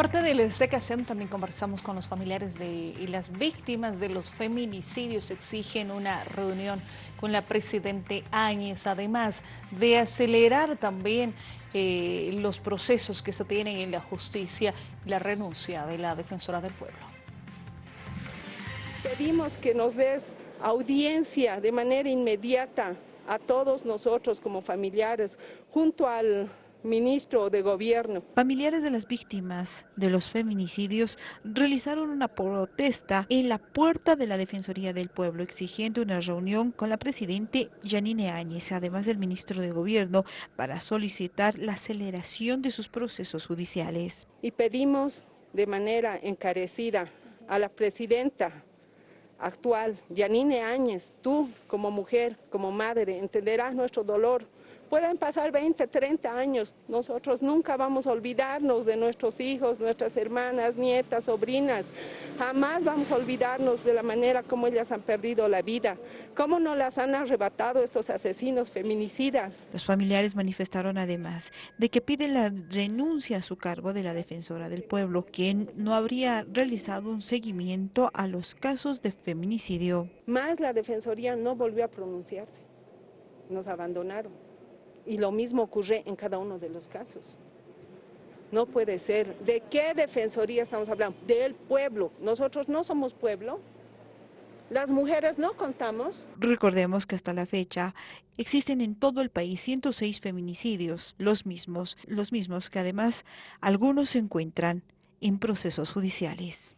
Parte del SECASEM también conversamos con los familiares de, y las víctimas de los feminicidios. Exigen una reunión con la Presidente Áñez, además de acelerar también eh, los procesos que se tienen en la justicia y la renuncia de la Defensora del Pueblo. Pedimos que nos des audiencia de manera inmediata a todos nosotros como familiares, junto al ministro de Gobierno. Familiares de las víctimas de los feminicidios realizaron una protesta en la puerta de la Defensoría del Pueblo exigiendo una reunión con la presidente Janine Áñez, además del ministro de Gobierno, para solicitar la aceleración de sus procesos judiciales. Y pedimos de manera encarecida a la presidenta actual, Janine Áñez, tú como mujer, como madre, entenderás nuestro dolor, Pueden pasar 20, 30 años, nosotros nunca vamos a olvidarnos de nuestros hijos, nuestras hermanas, nietas, sobrinas. Jamás vamos a olvidarnos de la manera como ellas han perdido la vida, cómo nos las han arrebatado estos asesinos feminicidas. Los familiares manifestaron además de que piden la renuncia a su cargo de la defensora del pueblo, quien no habría realizado un seguimiento a los casos de feminicidio. Más la defensoría no volvió a pronunciarse, nos abandonaron. Y lo mismo ocurre en cada uno de los casos. No puede ser. ¿De qué defensoría estamos hablando? Del pueblo. Nosotros no somos pueblo. Las mujeres no contamos. Recordemos que hasta la fecha existen en todo el país 106 feminicidios, los mismos, los mismos que además algunos se encuentran en procesos judiciales.